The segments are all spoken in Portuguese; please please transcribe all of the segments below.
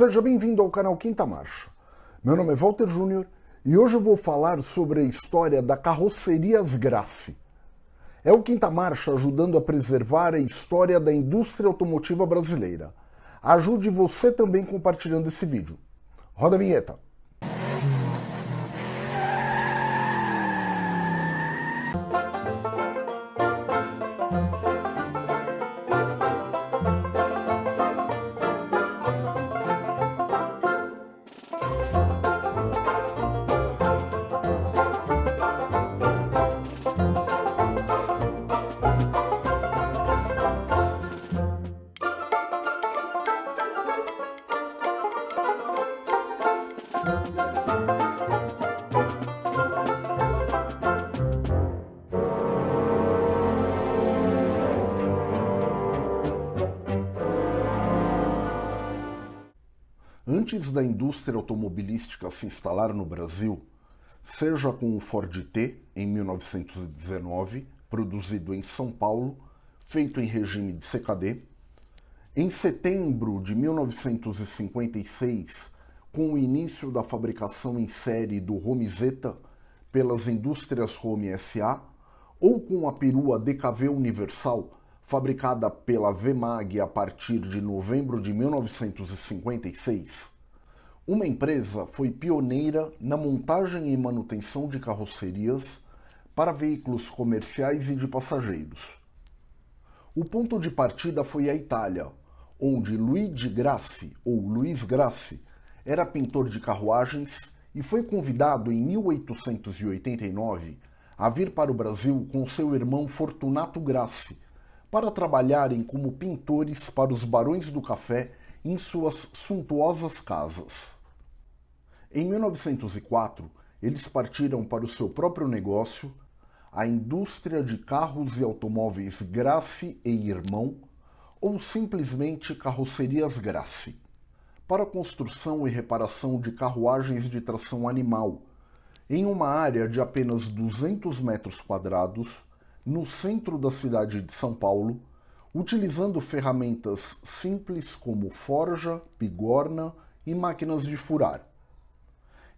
Seja bem-vindo ao canal Quinta Marcha. Meu nome é Walter Júnior e hoje eu vou falar sobre a história da Carrocerias Grassi. É o Quinta Marcha ajudando a preservar a história da indústria automotiva brasileira. Ajude você também compartilhando esse vídeo. Roda a vinheta. Antes da indústria automobilística se instalar no Brasil, seja com o Ford T em 1919, produzido em São Paulo, feito em regime de CKD, em setembro de 1956, com o início da fabricação em série do Romizeta pelas indústrias Rome SA, ou com a perua DKV Universal, fabricada pela VMAG a partir de novembro de 1956, uma empresa foi pioneira na montagem e manutenção de carrocerias para veículos comerciais e de passageiros. O ponto de partida foi a Itália, onde Luigi Grassi, ou Luiz Grassi, era pintor de carruagens e foi convidado em 1889 a vir para o Brasil com seu irmão Fortunato Grassi, para trabalharem como pintores para os barões do café em suas suntuosas casas. Em 1904, eles partiram para o seu próprio negócio, a indústria de carros e automóveis Grassi e Irmão, ou simplesmente Carrocerias Grassi, para a construção e reparação de carruagens de tração animal, em uma área de apenas 200 metros quadrados, no centro da cidade de São Paulo, utilizando ferramentas simples como forja, bigorna e máquinas de furar.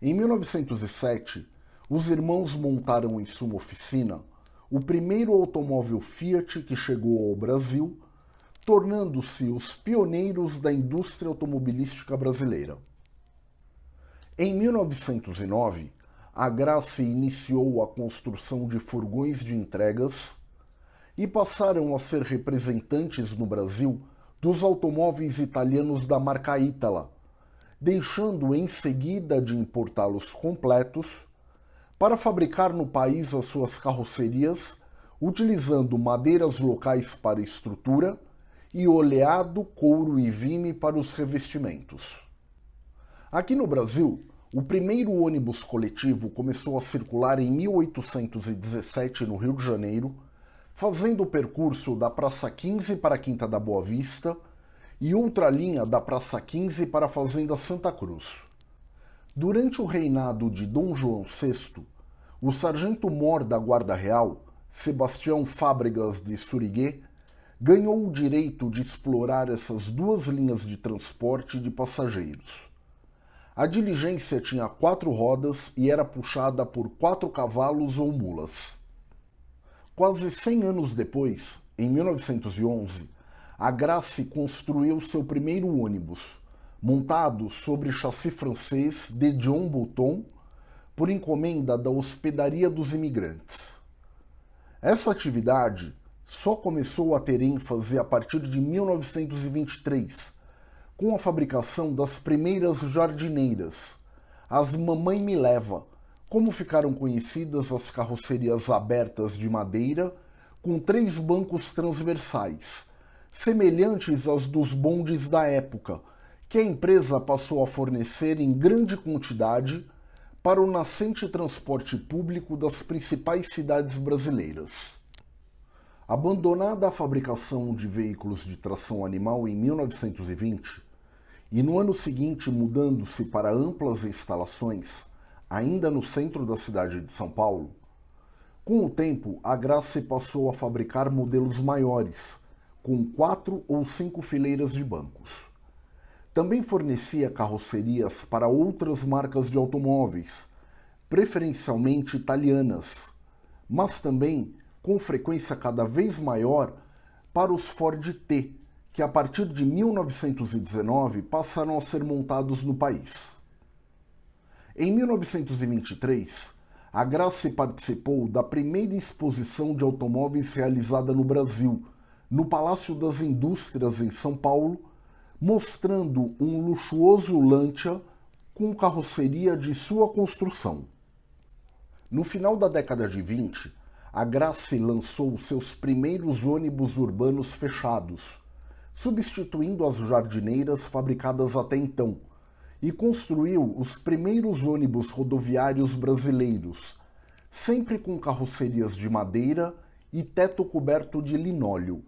Em 1907, os irmãos montaram em sua oficina o primeiro automóvel Fiat que chegou ao Brasil, tornando-se os pioneiros da indústria automobilística brasileira. Em 1909, a Graça iniciou a construção de furgões de entregas e passaram a ser representantes no Brasil dos automóveis italianos da marca Itala, deixando em seguida de importá-los completos para fabricar no país as suas carrocerias, utilizando madeiras locais para estrutura e oleado, couro e vime para os revestimentos. Aqui no Brasil, o primeiro ônibus coletivo começou a circular em 1817 no Rio de Janeiro, fazendo o percurso da Praça 15 para a Quinta da Boa Vista e outra linha da Praça 15 para a Fazenda Santa Cruz. Durante o reinado de Dom João VI, o sargento-mor da Guarda Real, Sebastião Fábregas de Suriguet, ganhou o direito de explorar essas duas linhas de transporte de passageiros. A diligência tinha quatro rodas e era puxada por quatro cavalos ou mulas. Quase 100 anos depois, em 1911, a Grace construiu seu primeiro ônibus, montado sobre chassi francês de John Bouton, por encomenda da Hospedaria dos Imigrantes. Essa atividade só começou a ter ênfase a partir de 1923, com a fabricação das primeiras jardineiras, as Mamãe Me Leva, como ficaram conhecidas as carrocerias abertas de madeira com três bancos transversais, semelhantes às dos bondes da época, que a empresa passou a fornecer em grande quantidade para o nascente transporte público das principais cidades brasileiras. Abandonada a fabricação de veículos de tração animal em 1920, e no ano seguinte mudando-se para amplas instalações, ainda no centro da cidade de São Paulo, com o tempo a Graça passou a fabricar modelos maiores, com quatro ou cinco fileiras de bancos. também fornecia carrocerias para outras marcas de automóveis, preferencialmente italianas, mas também, com frequência cada vez maior, para os Ford T, que a partir de 1919 passaram a ser montados no país. Em 1923, a Grace participou da primeira exposição de automóveis realizada no Brasil, no Palácio das Indústrias em São Paulo, mostrando um luxuoso Lancia com carroceria de sua construção. No final da década de 20, a Grace lançou seus primeiros ônibus urbanos fechados, substituindo as jardineiras fabricadas até então, e construiu os primeiros ônibus rodoviários brasileiros, sempre com carrocerias de madeira e teto coberto de linóleo.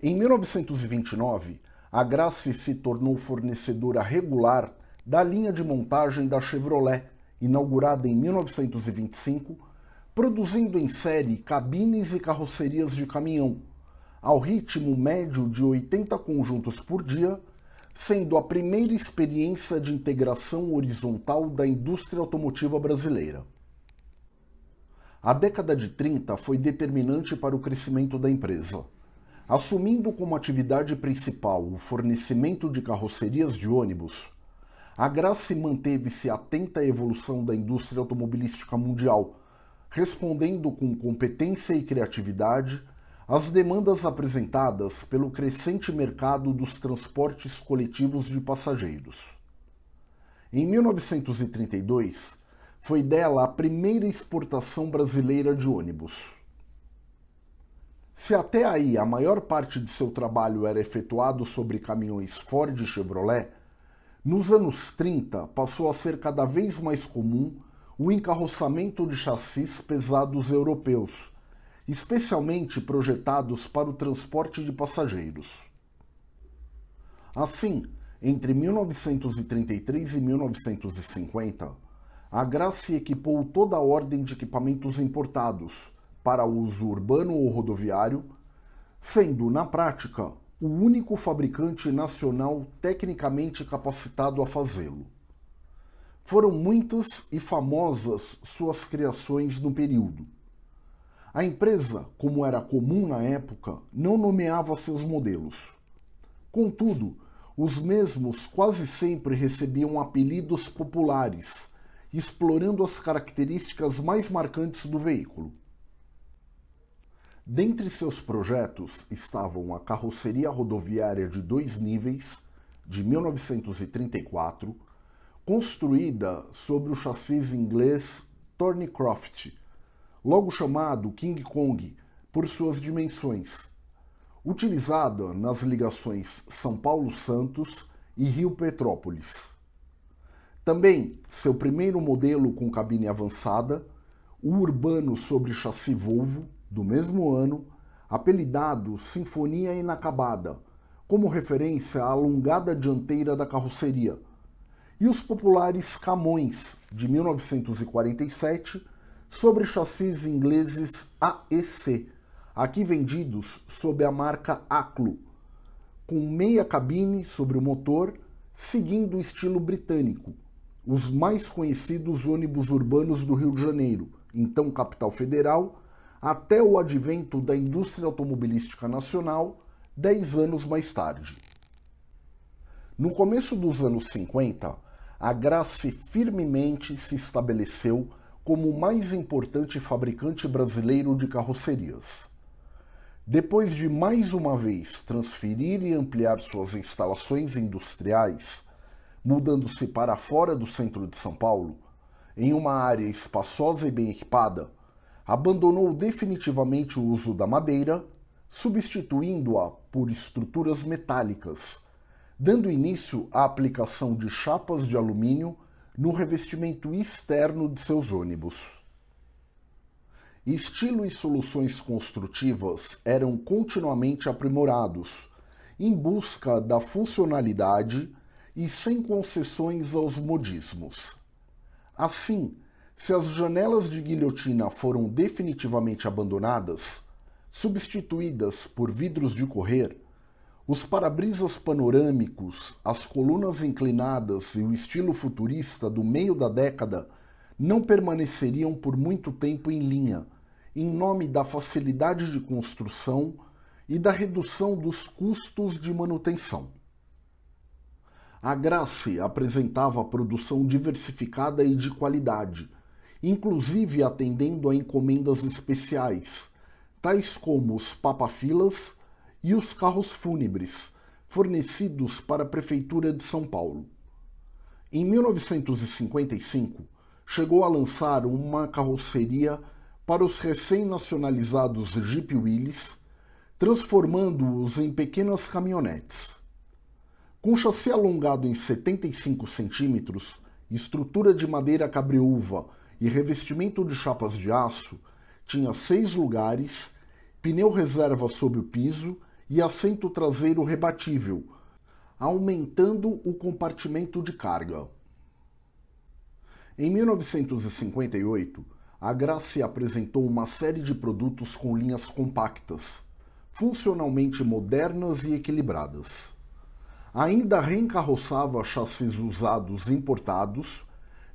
Em 1929, a Grace se tornou fornecedora regular da linha de montagem da Chevrolet, inaugurada em 1925, produzindo em série cabines e carrocerias de caminhão, ao ritmo médio de 80 conjuntos por dia, sendo a primeira experiência de integração horizontal da indústria automotiva brasileira. A década de 30 foi determinante para o crescimento da empresa. Assumindo como atividade principal o fornecimento de carrocerias de ônibus, a Grace manteve-se atenta à evolução da indústria automobilística mundial, respondendo com competência e criatividade às demandas apresentadas pelo crescente mercado dos transportes coletivos de passageiros. Em 1932, foi dela a primeira exportação brasileira de ônibus. Se até aí a maior parte de seu trabalho era efetuado sobre caminhões Ford e Chevrolet, nos anos 30 passou a ser cada vez mais comum o encarroçamento de chassis pesados europeus, especialmente projetados para o transporte de passageiros. Assim, entre 1933 e 1950, a Grace equipou toda a ordem de equipamentos importados, para uso urbano ou rodoviário, sendo, na prática, o único fabricante nacional tecnicamente capacitado a fazê-lo. Foram muitas e famosas suas criações no período. A empresa, como era comum na época, não nomeava seus modelos. Contudo, os mesmos quase sempre recebiam apelidos populares, explorando as características mais marcantes do veículo. Dentre seus projetos estavam a carroceria rodoviária de dois níveis, de 1934, construída sobre o chassis inglês Thornycroft, logo chamado King Kong por suas dimensões, utilizada nas ligações São Paulo-Santos e Rio-Petrópolis. Também seu primeiro modelo com cabine avançada, o urbano sobre chassi Volvo, do mesmo ano, apelidado Sinfonia Inacabada, como referência à alongada dianteira da carroceria, e os populares Camões, de 1947, sobre chassis ingleses AEC, aqui vendidos sob a marca Aclo, com meia cabine sobre o motor, seguindo o estilo britânico, os mais conhecidos ônibus urbanos do Rio de Janeiro, então capital federal, até o advento da indústria automobilística nacional, dez anos mais tarde. No começo dos anos 50, a Grace firmemente se estabeleceu como o mais importante fabricante brasileiro de carrocerias. Depois de mais uma vez transferir e ampliar suas instalações industriais, mudando-se para fora do centro de São Paulo, em uma área espaçosa e bem equipada, abandonou definitivamente o uso da madeira, substituindo-a por estruturas metálicas, dando início à aplicação de chapas de alumínio no revestimento externo de seus ônibus. Estilo e soluções construtivas eram continuamente aprimorados, em busca da funcionalidade e sem concessões aos modismos. Assim, se as janelas de guilhotina foram definitivamente abandonadas, substituídas por vidros de correr, Os para-brisas panorâmicos, as colunas inclinadas e o estilo futurista do meio da década não permaneceriam por muito tempo em linha, em nome da facilidade de construção e da redução dos custos de manutenção. A Grace apresentava produção diversificada e de qualidade, inclusive atendendo a encomendas especiais, tais como os papafilas e os carros fúnebres, fornecidos para a Prefeitura de São Paulo. Em 1955, chegou a lançar uma carroceria para os recém-nacionalizados Jeep Willys, transformando-os em pequenas caminhonetes. Com chassi alongado em 75 centímetros, estrutura de madeira cabreúva e revestimento de chapas de aço, tinha seis lugares, pneu reserva sob o piso e assento traseiro rebatível, aumentando o compartimento de carga. Em 1958, a Grace apresentou uma série de produtos com linhas compactas, funcionalmente modernas e equilibradas. Ainda reencarroçava chassis usados importados,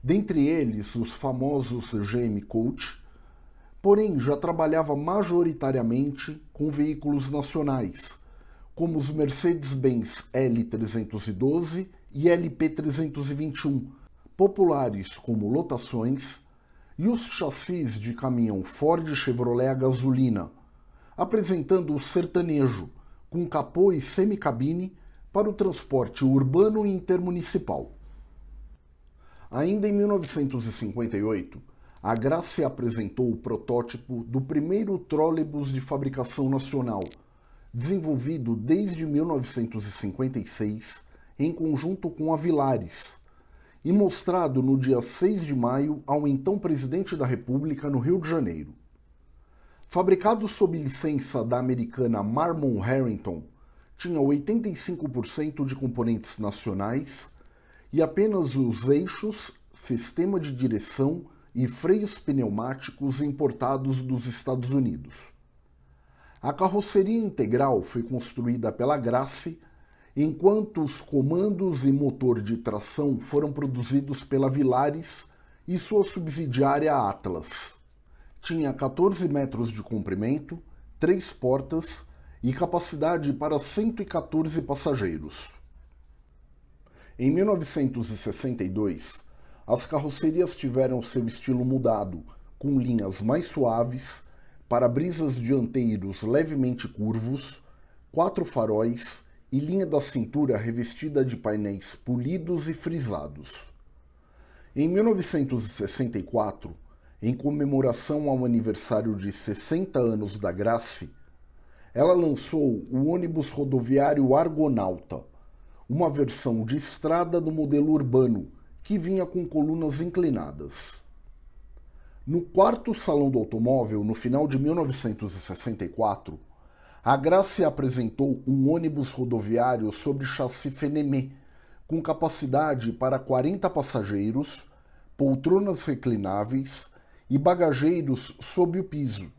dentre eles os famosos GM Coach, porém já trabalhava majoritariamente com veículos nacionais, como os Mercedes-Benz L312 e LP321, populares como lotações, e os chassis de caminhão Ford Chevrolet a gasolina, apresentando o sertanejo, com capô e semicabine para o transporte urbano e intermunicipal. Ainda em 1958, a Grace apresentou o protótipo do primeiro trólebus de fabricação nacional, desenvolvido desde 1956 em conjunto com a Vilares, e mostrado no dia 6 de maio ao então presidente da República no Rio de Janeiro. Fabricado sob licença da americana Marmon Harrington, tinha 85% de componentes nacionais e apenas os eixos, sistema de direção e freios pneumáticos importados dos Estados Unidos. A carroceria integral foi construída pela Grace, enquanto os comandos e motor de tração foram produzidos pela Vilares e sua subsidiária Atlas. Tinha 14 metros de comprimento, três portas e capacidade para 114 passageiros. Em 1962, as carrocerias tiveram seu estilo mudado, com linhas mais suaves, para-brisas dianteiros levemente curvos, quatro faróis e linha da cintura revestida de painéis polidos e frisados. Em 1964, em comemoração ao aniversário de 60 anos da Grace, ela lançou o ônibus rodoviário Argonauta, uma versão de estrada do modelo urbano que vinha com colunas inclinadas. No quarto salão do automóvel, no final de 1964, a Grace apresentou um ônibus rodoviário sobre chassi Fenemé, com capacidade para 40 passageiros, poltronas reclináveis e bagageiros sob o piso,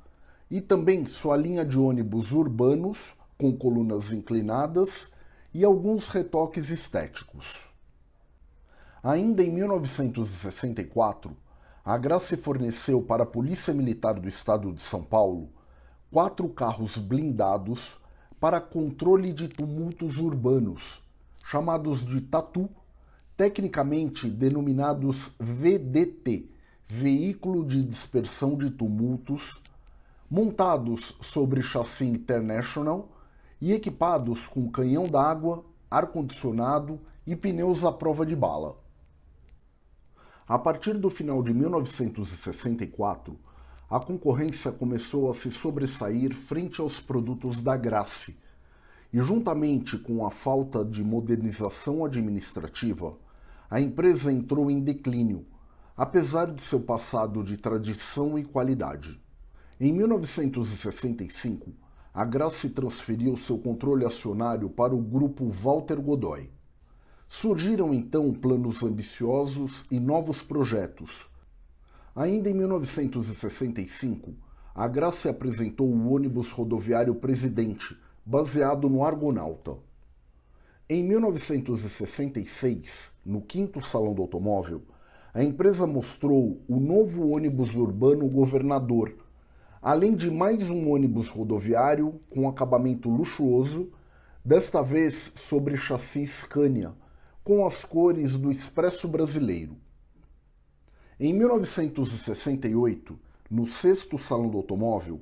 e também sua linha de ônibus urbanos com colunas inclinadas e alguns retoques estéticos. Ainda em 1964, a Grace forneceu para a Polícia Militar do Estado de São Paulo quatro carros blindados para controle de tumultos urbanos, chamados de Tatu, tecnicamente denominados VDT, Veículo de Dispersão de Tumultos, montados sobre chassi International e equipados com canhão d'água, ar-condicionado e pneus à prova de bala. A partir do final de 1964, a concorrência começou a se sobressair frente aos produtos da Grace, e juntamente com a falta de modernização administrativa, a empresa entrou em declínio, apesar de seu passado de tradição e qualidade. Em 1965, a Grace transferiu seu controle acionário para o grupo Walter Godoy. Surgiram então planos ambiciosos e novos projetos. Ainda em 1965, a Graça apresentou o ônibus rodoviário Presidente, baseado no Argonauta. Em 1966, no quinto Salão do Automóvel, a empresa mostrou o novo ônibus urbano Governador, além de mais um ônibus rodoviário com acabamento luxuoso, desta vez sobre chassi Scania, com as cores do Expresso Brasileiro. Em 1968, no sexto Salão do Automóvel,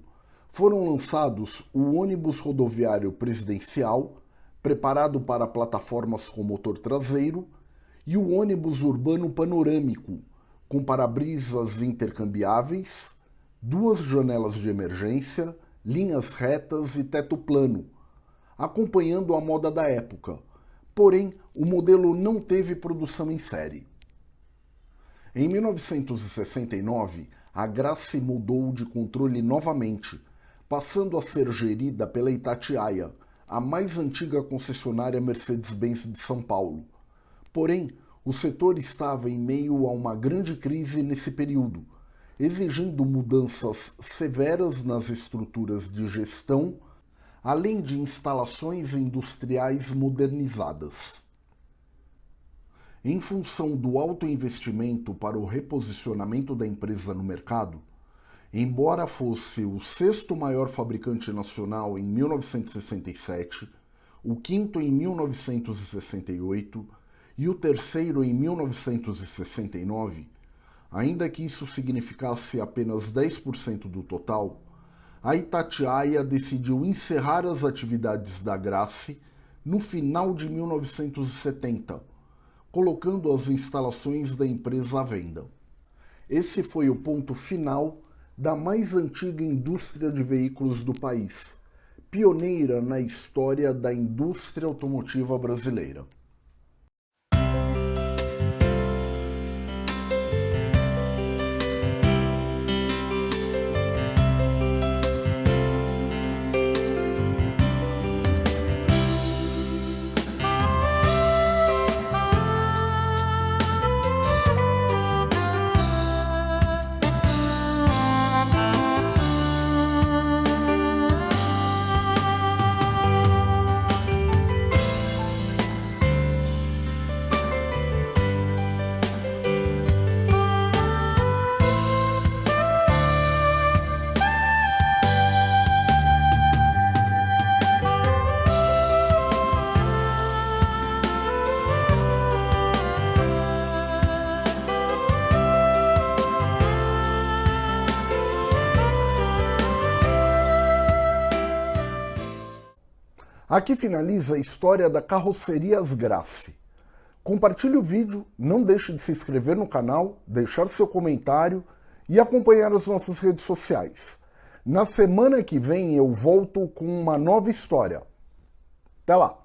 foram lançados o ônibus rodoviário presidencial, preparado para plataformas com motor traseiro, e o ônibus urbano panorâmico, com para-brisas intercambiáveis, duas janelas de emergência, linhas retas e teto plano, acompanhando a moda da época, porém o modelo não teve produção em série. Em 1969, a Grace mudou de controle novamente, passando a ser gerida pela Itatiaia, a mais antiga concessionária Mercedes-Benz de São Paulo. Porém, o setor estava em meio a uma grande crise nesse período, exigindo mudanças severas nas estruturas de gestão, além de instalações industriais modernizadas. Em função do alto investimento para o reposicionamento da empresa no mercado, embora fosse o sexto maior fabricante nacional em 1967, o quinto em 1968 e o terceiro em 1969, ainda que isso significasse apenas 10% do total, a Itatiaia decidiu encerrar as atividades da Grace no final de 1970, colocando as instalações da empresa à venda. Esse foi o ponto final da mais antiga indústria de veículos do país, pioneira na história da indústria automotiva brasileira. Aqui finaliza a história da Carrocerias Grace. Compartilhe o vídeo, não deixe de se inscrever no canal, deixar seu comentário e acompanhar as nossas redes sociais. Na semana que vem eu volto com uma nova história. Até lá!